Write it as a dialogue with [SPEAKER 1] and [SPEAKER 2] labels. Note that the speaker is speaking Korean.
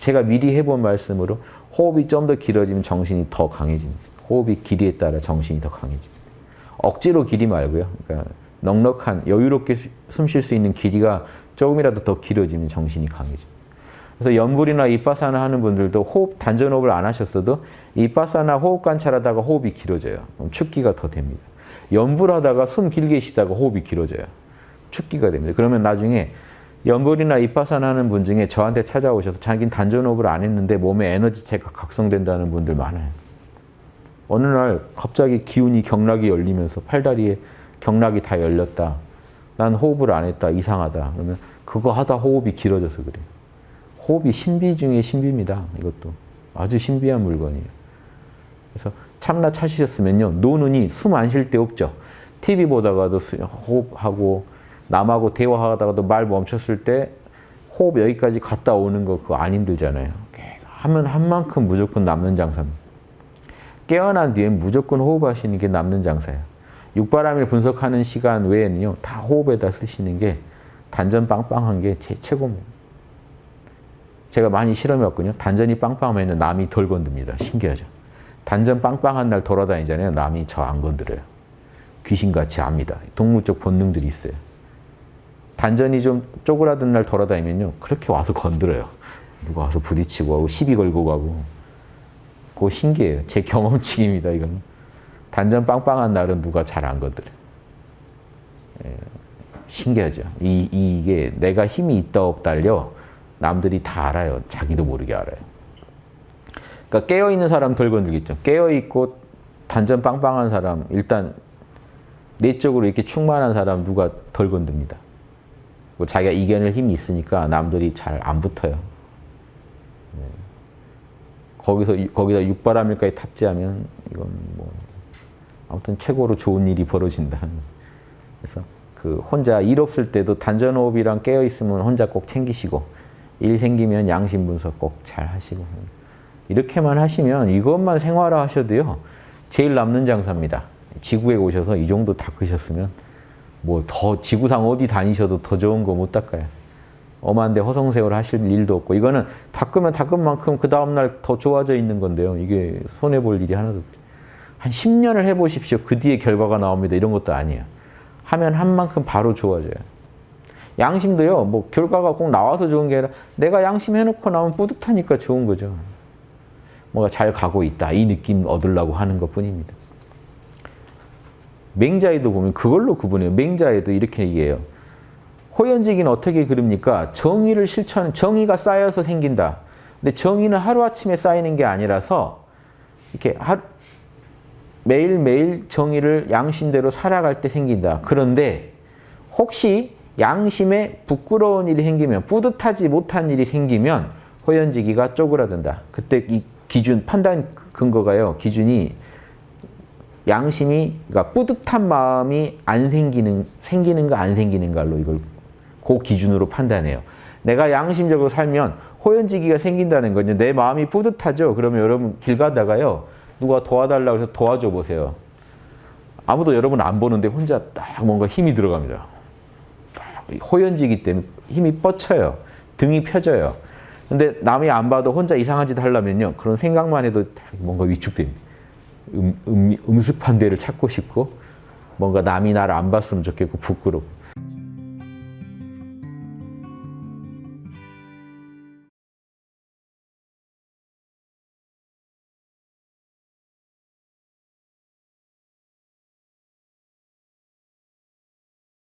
[SPEAKER 1] 제가 미리 해본 말씀으로 호흡이 좀 더 길어지면 정신이 더 강해집니다. 호흡이 길이에 따라 정신이 더 강해집니다. 억지로 길이 말고요. 그러니까 넉넉한 여유롭게 숨 쉴 수 있는 길이가 조금이라도 더 길어지면 정신이 강해집니다. 그래서 연불이나 이빠사나 하는 분들도 호흡 단전호흡을 안 하셨어도 이빠사나 호흡 관찰하다가 호흡이 길어져요. 축기가 더 됩니다. 연불하다가 숨 길게 쉬다가 호흡이 길어져요. 축기가 됩니다. 그러면 나중에 연불이나 이빠사나 하는 분 중에 저한테 찾아오셔서 자기는 단전호흡을 안 했는데 몸에 에너지체가 각성된다는 분들 많아요. 어느 날 갑자기 기운이 경락이 열리면서 팔다리에 경락이 다 열렸다. 난 호흡을 안 했다. 이상하다. 그러면 그거 하다 호흡이 길어져서 그래요. 호흡이 신비 중에 신비입니다. 이것도. 아주 신비한 물건이에요. 그래서 참나 찾으셨으면요. 노는이 숨 안 쉴 데 없죠. TV 보다가도 호흡하고 남하고 대화하다가도 말 멈췄을 때 호흡 여기까지 갔다 오는 거 그거 안 힘들잖아요. 하면 한 만큼 무조건 남는 장사입니다. 깨어난 뒤엔 무조건 호흡하시는 게 남는 장사예요. 육바람을 분석하는 시간 외에는요. 다 호흡에다 쓰시는 게 단전 빵빵한 게 제 최고입니다. 제가 많이 실험해왔거든요. 단전이 빵빵하면 남이 덜 건듭니다. 신기하죠. 단전 빵빵한 날 돌아다니잖아요. 남이 저 안 건드려요. 귀신같이 압니다. 동물적 본능들이 있어요. 단전이 좀 쪼그라든 날 돌아다니면요. 그렇게 와서 건드려요. 누가 와서 부딪히고 하고 시비 걸고 가고. 그거 신기해요. 제 경험칙입니다. 이건 단전 빵빵한 날은 누가 잘 안 건드려요. 예, 신기하죠. 이, 이 게 내가 힘이 있다 없달려 남들이 다 알아요. 자기도 모르게 알아요. 그러니까 깨어있는 사람 덜 건들겠죠. 깨어있고 단전 빵빵한 사람 일단 내적으로 이렇게 충만한 사람 누가 덜 건듭니다. 자기가 이겨낼 힘이 있으니까 남들이 잘 안 붙어요. 네. 거기서 거기다 육바람일까지 탑재하면 이건 뭐 아무튼 최고로 좋은 일이 벌어진다. 그래서 그 혼자 일 없을 때도 단전호흡이랑 깨어 있으면 혼자 꼭 챙기시고 일 생기면 양심 분석 꼭 잘 하시고 이렇게만 하시면 이것만 생활화 하셔도요 제일 남는 장사입니다. 지구에 오셔서 이 정도 닦으셨으면 뭐 더 지구상 어디 다니셔도 더 좋은 거 못 닦아요. 엄한데 허송세월 하실 일도 없고 이거는 닦으면 닦은 만큼 그 다음날 더 좋아져 있는 건데요. 이게 손해볼 일이 하나도 없죠. 한 10년을 해보십시오. 그 뒤에 결과가 나옵니다. 이런 것도 아니에요. 하면 한 만큼 바로 좋아져요. 양심도요. 뭐 결과가 꼭 나와서 좋은 게 아니라 내가 양심해놓고 나면 뿌듯하니까 좋은 거죠. 뭐가 잘 가고 있다. 이 느낌 얻으려고 하는 것뿐입니다. 맹자에도 보면 그걸로 구분해요. 맹자에도 이렇게 얘기해요. 호연직인 어떻게 그럽니까? 정의를 실천, 정의가 쌓여서 생긴다. 근데 정의는 하루아침에 쌓이는 게 아니라서 이렇게 하루, 매일매일 정의를 양심대로 살아갈 때 생긴다. 그런데 혹시 양심에 부끄러운 일이 생기면 뿌듯하지 못한 일이 생기면 호연지기가 쪼그라든다. 그때 이 기준, 판단 근거가요. 기준이 양심이 그러니까 뿌듯한 마음이 안 생기는 생기는가 안 생기는가로 이걸 그 기준으로 판단해요. 내가 양심적으로 살면 호연지기가 생긴다는 거죠. 내 마음이 뿌듯하죠. 그러면 여러분 길 가다가요. 누가 도와달라고 해서 도와줘 보세요. 아무도 여러분 안 보는데 혼자 딱 뭔가 힘이 들어갑니다. 호연지기 때문에 힘이 뻗쳐요. 등이 펴져요. 근데 남이 안 봐도 혼자 이상한 짓 하려면요. 그런 생각만 해도 뭔가 위축됩니다. 음, 음, 음습한 데를 찾고 싶고 뭔가 남이 나를 안 봤으면 좋겠고 부끄럽고